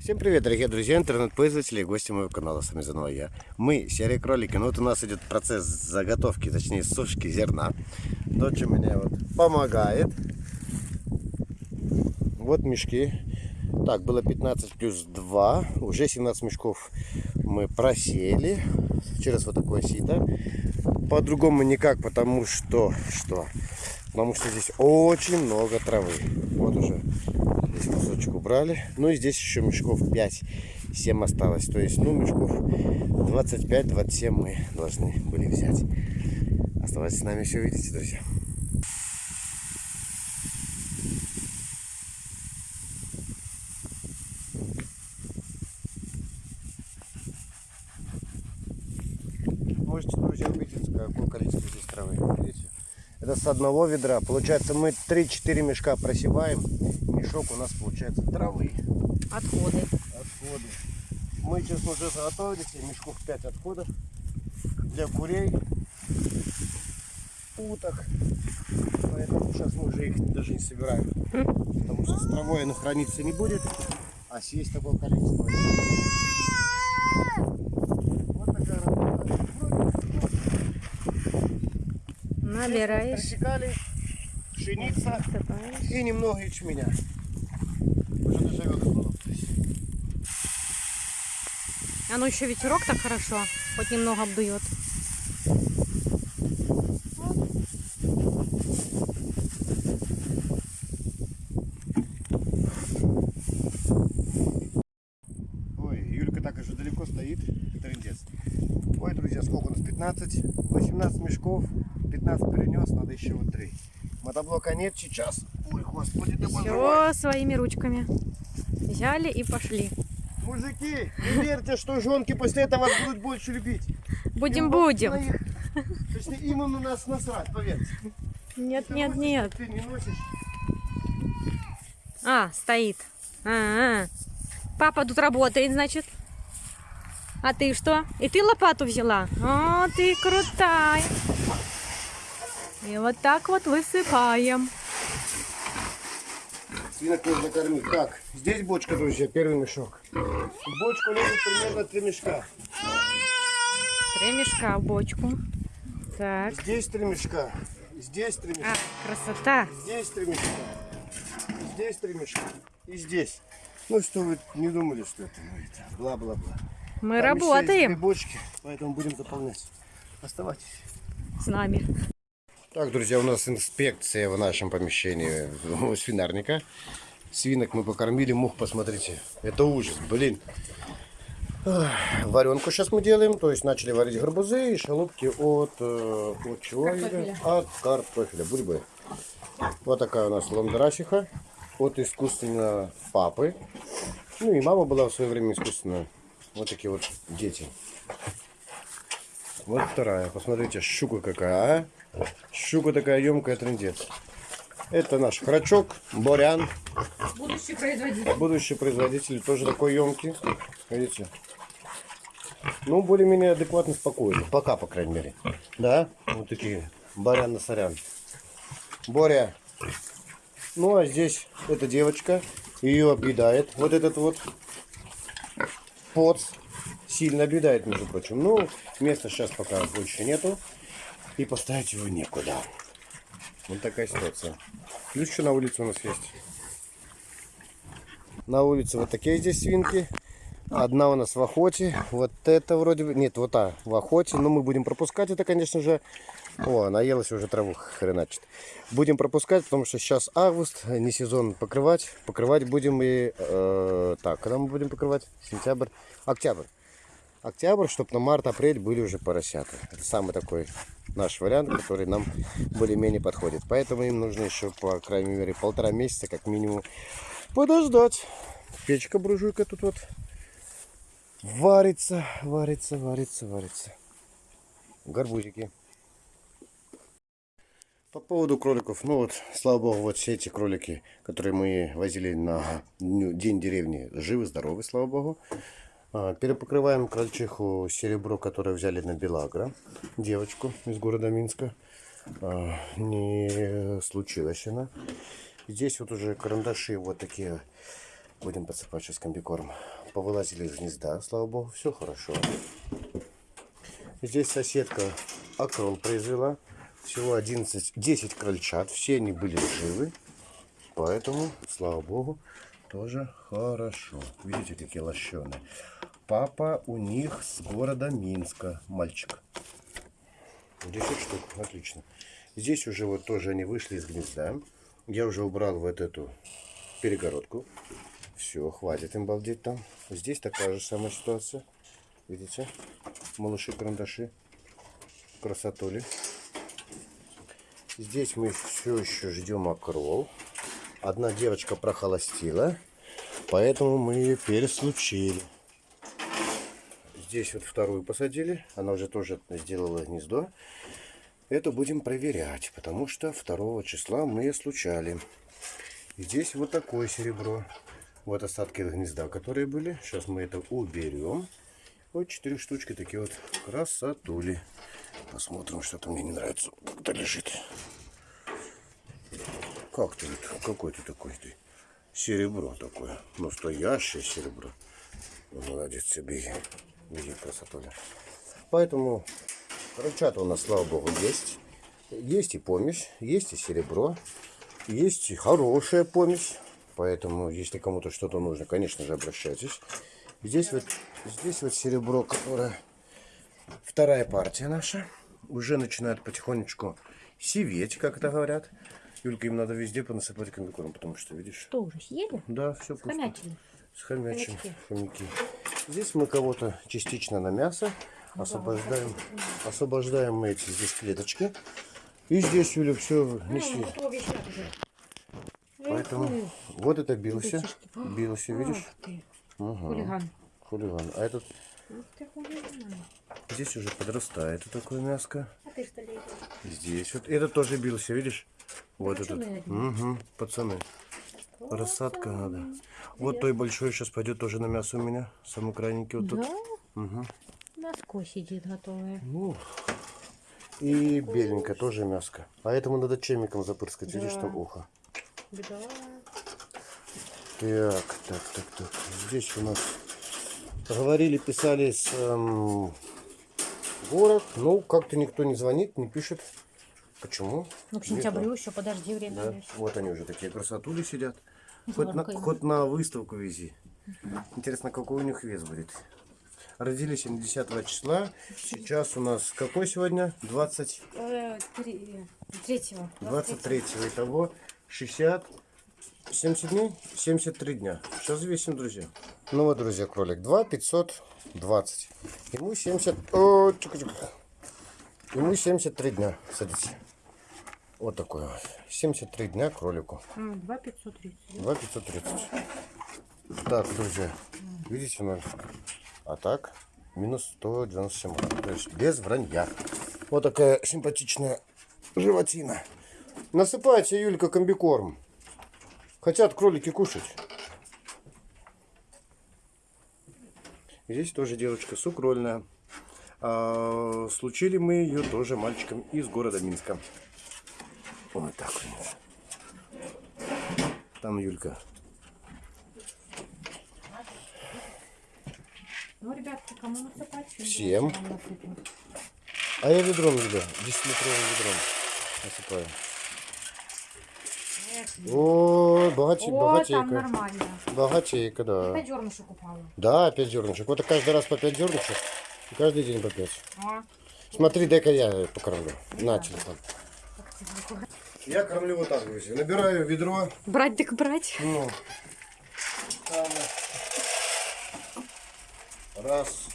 Всем привет, дорогие друзья, интернет-пользователи и гости моего канала. С вами заново я. Мы, серые кролики. Ну вот у нас идет процесс заготовки, точнее сушки зерна. Дочь у меня вот помогает. Вот мешки. Так, было 15 плюс 2. Уже 17 мешков мы просеяли. Через вот такое сито. По-другому никак, потому что... Что? Потому что здесь очень много травы. Вот уже Здесь кусочек убрали. Ну и здесь еще мешков 5-7 осталось. То есть, ну, мешков 25-27 мы должны были взять. Оставайтесь с нами, все увидите, друзья. Можете, друзья, убедиться, какое количество здесь. Видите? Это с одного ведра. Получается, мы 3-4 мешка просеваем мешок у нас получается травы. Отходы. Отходы. Мы сейчас уже заготовили себе мешков 5 отходов для курей, уток. Поэтому сейчас мы уже их даже не собираем. Потому что с травой оно храниться не будет, а съесть такое количество. Вот такая работа. Набираешь. Пшеница и немного ячменя. А ну еще ветерок так хорошо, хоть немного обдует. Ой, Юлька так уже далеко стоит. Трындец. Ой, друзья, сколько у нас? 15, 18 мешков. 15 перенес, надо еще вот 3. Мотоблока нет сейчас. Ой, господи, да Все своими ручками. Взяли и пошли. Мужики, не верьте, что жонки после этого вас будут больше любить. Будем, Им будем. Точнее, им на нас насрать, поверьте. Нет, Ты нет, носишь, нет. Ты не носишь. А, стоит. А, -а. Папа тут работает, значит. А ты что? И ты лопату взяла? О, ты крутая. И вот так вот высыпаем. Свинок нужно кормить. Так, здесь бочка, друзья, первый мешок. В бочку лезет примерно 3 мешка. Три мешка в бочку. Так. Здесь 3 мешка. Здесь 3 мешка. А, красота. Здесь три мешка. Здесь три мешка. И здесь. Ну что вы не думали, что это, ну, это бла-бла-бла. Мы Там еще есть работаем бочки, поэтому будем заполнять. Оставайтесь. с нами. Так, друзья, у нас инспекция в нашем помещении у свинарника. Свинок мы покормили, мух, посмотрите. Это ужас, блин. Варенку сейчас мы делаем, то есть начали варить горбузы и шалупки от, э, от чего? Юля? От картофеля, бульбы. Вот такая у нас ландрасиха от искусственного папы. Ну и мама была в свое время искусственная. Вот такие вот дети. Вот вторая. Посмотрите, щука какая, а? Щука такая емкая, трендец. Это наш храчок, борян. Будущий производитель. Будущий производитель тоже такой емкий. Видите? Ну, более-менее адекватно, спокойно. Пока, по крайней мере. Да? Вот такие. Барян на сорян. Боря. Ну, а здесь эта девочка. Ее объедает. Вот этот вот поц. Сильно объедает, между прочим. Ну, места сейчас пока больше нету. И поставить его некуда. Вот такая ситуация. Плюс еще на улице у нас есть. На улице вот такие здесь свинки. Одна у нас в охоте. Вот это вроде бы... Нет, вот та в охоте. Но мы будем пропускать это, конечно же. О, наелась уже траву хреначит. Будем пропускать, потому что сейчас август, не сезон покрывать. Покрывать будем и... э, так, когда мы будем покрывать? Сентябрь, октябрь. Октябрь, чтобы на март-апрель были уже поросята. Это самый такой наш вариант, который нам более-менее подходит. Поэтому им нужно еще, по крайней мере, полтора месяца, как минимум, подождать. Печка буржуйка тут вот варится, варится, варится, варится. Горбузики. По поводу кроликов, ну вот, слава богу, вот все эти кролики, которые мы возили на день деревни, живы, здоровы, слава богу. А, Перепокрываем крольчиху серебро, которое взяли на Белагро, девочку из города Минска. А, Не случилось она. Здесь вот уже карандаши вот такие Будем подсыпать сейчас комбикорм. Повылазили из гнезда, слава богу, все хорошо. Здесь соседка акрол произвела. Всего 11, 10 крольчат. Все они были живы. Поэтому, слава богу, тоже хорошо. Видите, какие лощеные. Папа у них с города Минска. Мальчик. 10 штук. Отлично. Здесь уже вот тоже они вышли из гнезда. Я уже убрал вот эту перегородку. Все, хватит им балдеть там. Здесь такая же самая ситуация. Видите? Малыши-карандаши. Красотули. Здесь мы все еще ждем окрол. Одна девочка прохолостила, поэтому мы ее переслучили. Здесь вот вторую посадили. Она уже тоже сделала гнездо. Это будем проверять, потому что 2 числа мы ее случали. И здесь вот такое серебро. Вот остатки гнезда, которые были. Сейчас мы это уберем. Вот четыре штучки такие вот красотули. Посмотрим, что-то мне не нравится. Как-то лежит. Как ты? Какой ты такой ты? Серебро такое. Настоящее серебро. Ну, Молодец себе. Види красотуля. Поэтому крольчата у нас, слава богу, есть. Есть и помесь, есть и серебро. Есть и хорошая помесь. Поэтому, если кому-то что-то нужно, конечно же, обращайтесь. Здесь вот, здесь вот серебро, которое вторая партия наша. Уже начинает потихонечку сиветь, как это говорят. Юлька, им надо везде понасыпать комбикорм, потому что, видишь, Что уже съели? да, все пусто. Хомячили. Схомячим. Хомячки. Хомяки. Здесь мы кого-то частично на мясо освобождаем. Освобождаем мы эти здесь клеточки. И здесь, Юля, все уже. Поэтому вот это бился. Бился, видишь? Ага. хулиган. Хулиган. А этот здесь уже подрастает вот такое мяско. А ты что? Здесь вот. Этот тоже бился, видишь? Вот этот. Угу, пацаны. Рассадка надо. Вот той большой сейчас пойдет тоже на мясо у меня. Самый крайненький вот тут. Угу. Ноской сидит готовая. Ну, и беленькая тоже мяско. А этому надо чемиком запрыскать, видишь, там ухо. Беда. Так, так, так, так. Здесь у нас говорили, писали с эм, город. Ну, как-то никто не звонит, не пишет. Почему? Ну, к сентябрю еще, подожди, время Да. есть. Вот они уже такие красотули сидят. Хоть на, хоть на выставку вези. Интересно, какой у них вес будет. Родились они 10 числа. Сейчас у нас какой сегодня? 20, Э, три- Третьего. 23 итого 60, 70 дней? 73 дня. Сейчас весим, друзья. Ну вот, друзья, кролик 2 520. Ему 70... О, чука -чука. Ему 73 дня. Садись. Вот такой вот. 73 дня кролику. 2 530. 2 530. Так, друзья, видите, ноль. А так, минус 197. То есть без вранья. Вот такая симпатичная животина. Насыпайте, Юлька, комбикорм. Хотят кролики кушать. Здесь тоже девочка сукрольная. А, случили мы ее тоже мальчиком из города Минска. Вот так. Там Юлька Ну, ребятки, кому насыпать? Всем. А я ведром, Юля, 10-литровым ведром насыпаю. О, богате, О, там богатейка. нормально. Богатейка, да. Опять зернышек упало. Да, 5 зернышек. Вот каждый раз по 5 зернышек. И каждый день по 5. А, Смотри, дай-ка я покормлю. На телефон. Я кормлю вот так, друзья. Набираю ведро. Брать так брать. Ну. Раз.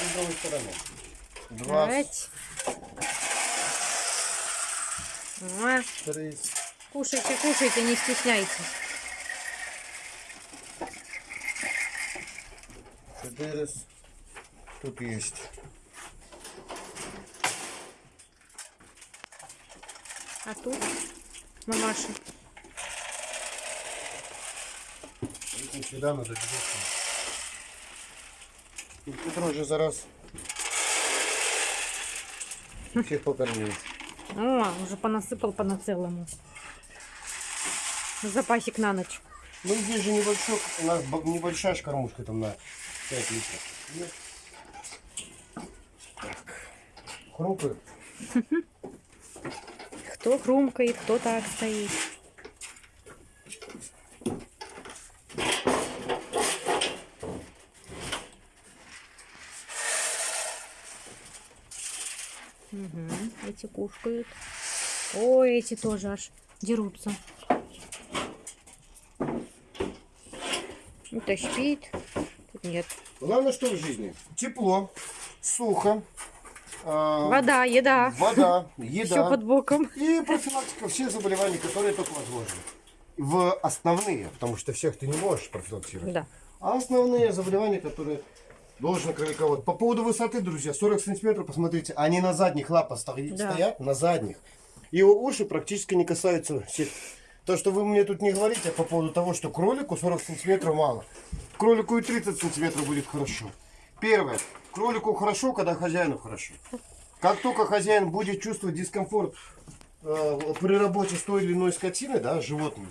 И с другой стороны. Два. Брать. Три. Кушайте, кушайте, не стесняйтесь. Четыре. Тут есть. А тут. Этим сюда надо обязательно. И Петр уже за раз всех покормил. О, уже понасыпал по на целому. Запасик на ночь. Ну здесь же небольшой, у нас небольшая ж кормушка там на 5 литров. Нет? Так. Хрупает. Кто хрумкает, кто так стоит. Мгм, эти кушкают. Ой, эти тоже аж дерутся. Это спит. Тут нет. Главное, что в жизни? Тепло, сухо, а, Вода, еда. вода, Все еда под боком. и профилактика всех заболеваний, которые только возможны. В основные, потому что всех ты не можешь профилактировать. Да. А основные заболевания, которые должен кроликовод. По поводу высоты, друзья, 40 сантиметров, посмотрите, они на задних лапах стоят, Да. стоят на задних. Его уши практически не касаются сет- То, что вы мне тут не говорите по поводу того, что кролику 40 сантиметров мало. Кролику и 30 сантиметров будет хорошо. Первое. Кролику хорошо, когда хозяину хорошо. Как только хозяин будет чувствовать дискомфорт э, при работе с той или иной скотиной, да, животным,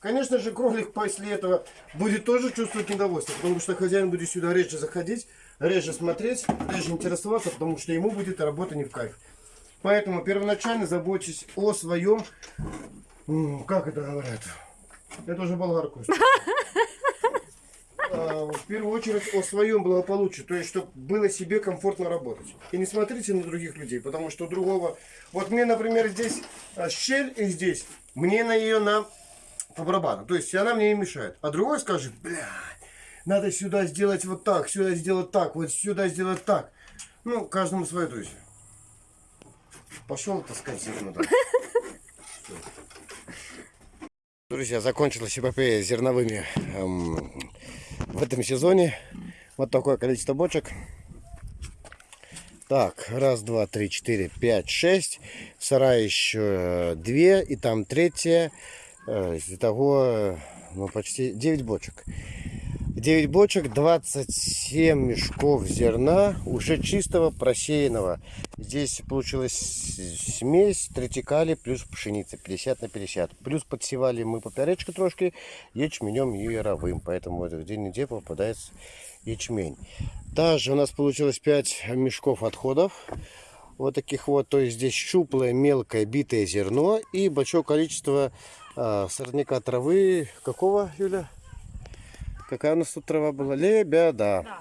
конечно же, кролик после этого будет тоже чувствовать недовольство, потому что хозяин будет сюда реже заходить, реже смотреть, реже интересоваться, потому что ему будет работа не в кайф. Поэтому первоначально заботьтесь о своем, как это говорят, это уже болгарку. Первую очередь о своем благополучии, то есть, чтобы было себе комфортно работать. И не смотрите на других людей, потому что другого... Вот мне, например, здесь а, щель и здесь, мне на ее на по барабану. То есть она мне не мешает. А другой скажет, блядь, надо сюда сделать вот так, сюда сделать так, вот сюда сделать так. Ну, каждому свое, друзья. Пошел таскать зерно. Друзья, закончилась эпопея зерновыми эм, в этом сезоне. Вот такое количество бочек. Так, раз, два, три, четыре, пять, шесть. В сарае еще э, две, и там третья. Э, Итого, э, ну, почти 9 бочек. 9 бочек, 27 мешков зерна, уже чистого, просеянного. Здесь получилась смесь третикали плюс пшеница, 50 на 50. Плюс подсевали мы поперечку трошки ячменем и яровым, поэтому день недели попадается ячмень. Также у нас получилось 5 мешков отходов. Вот таких вот, то есть здесь щуплое, мелкое, битое зерно и большое количество а, сорняка травы. Какого, Юля? Какая у нас тут трава была? Лебеда. Да.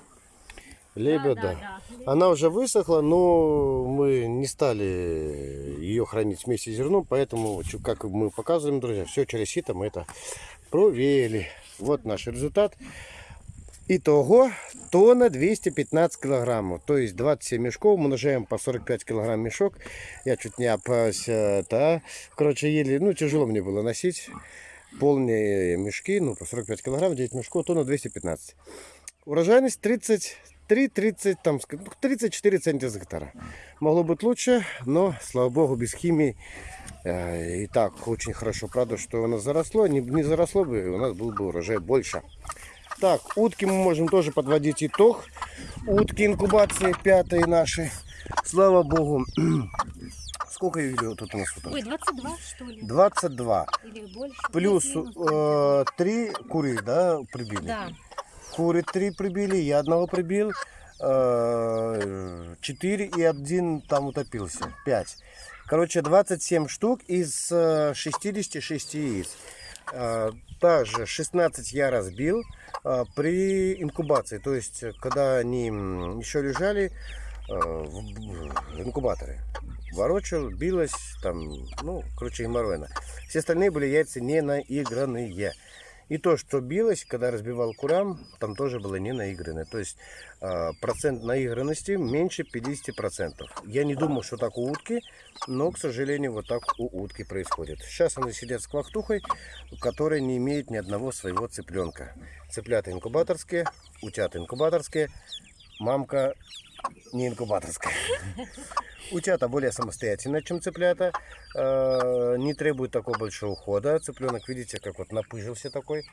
Лебеда. Она уже высохла, но мы не стали ее хранить вместе с зерном, поэтому, как мы показываем, друзья, все через сито мы это проверили. Вот наш результат. Итого тонна 215 килограммов, то есть 27 мешков, умножаем по 45 килограмм мешок. Я чуть не опасся, это, короче, еле, ну, тяжело мне было носить. Полные мешки, ну, по 45 килограмм, 9 мешков, тонна 215. Урожайность 33-30, там, ск- ну, 34 цента с гектара. Могло быть лучше, но, слава богу, без химии. э, И так очень хорошо, правда, что у нас заросло. Не, не заросло бы, у нас был бы урожай больше. Так, утки мы можем тоже подводить итог. Утки инкубации пятые наши. Слава богу. Сколько Юлия, тут у нас уток? Ой, 22 что ли? 22. Или больше? Плюс э, три куры, да, прибили? Да. Куры три прибили, я одного прибил. э, Четыре и один там утопился. Пять. Короче, 27 штук из э, 66 яиц. Э, Также 16 я разбил э, при инкубации. То есть, э, когда они еще лежали э, в в инкубаторе. Ворочал, билось, там, ну, короче, геморройно. Все остальные были яйца не наигранные. И то, что билось, когда разбивал курам, там тоже было не наигранное. То есть э, процент наигранности меньше 50%. Я не думал, что так у утки, но, к сожалению, вот так у утки происходит. Сейчас они сидят с квахтухой, которая не имеет ни одного своего цыпленка. Цыплята инкубаторские, утята инкубаторские, мамка не инкубаторская. Утята более самостоятельные, чем цыплята. Э, Не требует такого большого ухода. Цыпленок, видите, как вот напыжился такой.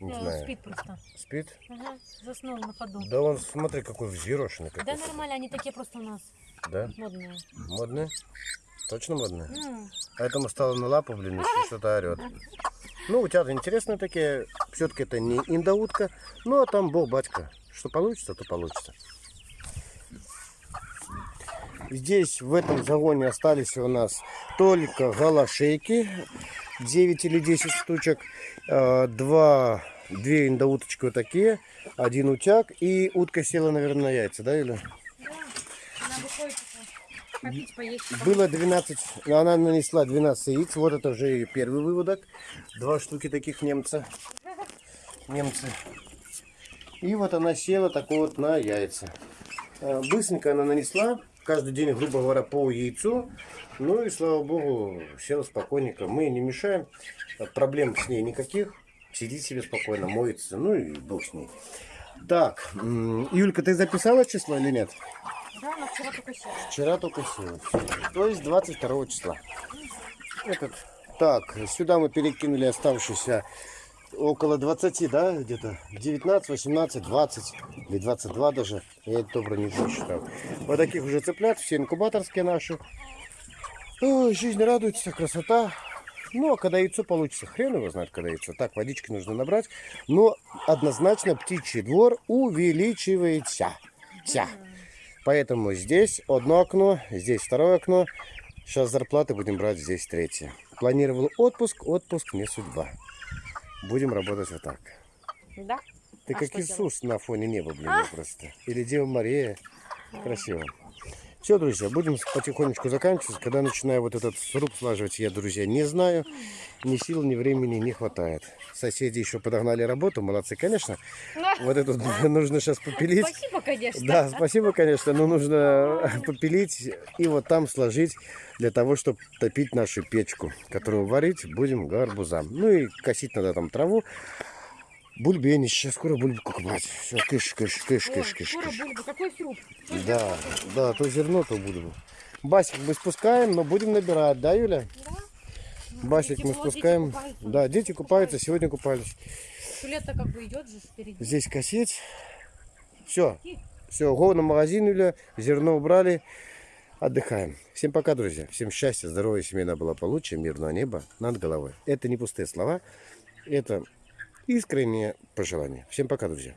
Не Да, знаю. спит просто. Спит? Ага, заснул на ходу. Да он, смотри, какой взъерошенный. Да Какой. нормально, они такие просто у нас Да? модные. Модный? Точно модный? Ну, А этому стало на лапу, блин, еще что-то орет. Ну, утята интересные такие. Все-таки это не индоутка. Ну, а там бог батька. Что получится, то получится. Здесь в этом загоне остались у нас только галашейки. 9 или 10 штучек. Э, Два, две индоуточки вот такие. Один утяг. И утка села, наверное, на яйца, да, Юля? Попить, поесть. Было 12, но она нанесла 12 яиц. Вот это уже и первый выводок. Два штуки таких немца. Немцы. И вот она села такой вот на яйца. Э, Быстренько она нанесла. Каждый день, грубо говоря, по яйцу. Ну и слава богу, села спокойненько. Мы не мешаем. Э, Проблем с ней никаких. Сидит себе спокойно, моется. Ну и бог с ней. Так, Юлька, ты записала число или нет? Да, она вчера только села. Вчера только села. То есть 22 числа. Этот. Так, сюда мы перекинули оставшиеся около 20, да, где-то 19, 18, 20 или 22 даже. Я это добро не считал. Вот таких уже цыплят, все инкубаторские наши. Ой, жизнь радуется, красота. Ну, а когда яйцо получится, хрен его знает, когда яйцо. Так, водички нужно набрать. Но однозначно птичий двор увеличивается. Ся. Поэтому здесь одно окно, здесь второе окно. Сейчас зарплаты будем брать, здесь третье. Планировал отпуск, отпуск не судьба. Будем работать вот так. Да? Ты А как Иисус на фоне неба, блин, ну просто. Или Дева Мария. Красиво. Все, друзья, будем потихонечку заканчивать. Когда начинаю вот этот сруб слаживать, я, друзья, не знаю. Ни сил, ни времени не хватает. Соседи еще подогнали работу, молодцы, конечно. Вот это нужно сейчас попилить. Спасибо, конечно. Да, спасибо, конечно, но нужно попилить и вот там сложить для того, чтобы топить нашу печку, которую варить будем гарбузам. Ну и косить надо там траву. Бульбенище, скоро бульбу купать. Все, кыш, кыш, кыш, Ой, кыш, кыш, скоро кыш. бульба. Какой сруб? Да, да, то зерно, то бульбу. Басик мы спускаем, но будем набирать, да, Юля? Басик мы Тепло, дети спускаем. купаются. Да, дети купаются, сегодня купались. Лето как бы идет же впереди. Здесь косить. Все. Все, го на магазин, Юля. Зерно убрали. Отдыхаем. Всем пока, друзья. Всем счастья, здоровья, семейного благополучия, мирного неба над головой. Это не пустые слова. Это искреннее пожелание. Всем пока, друзья.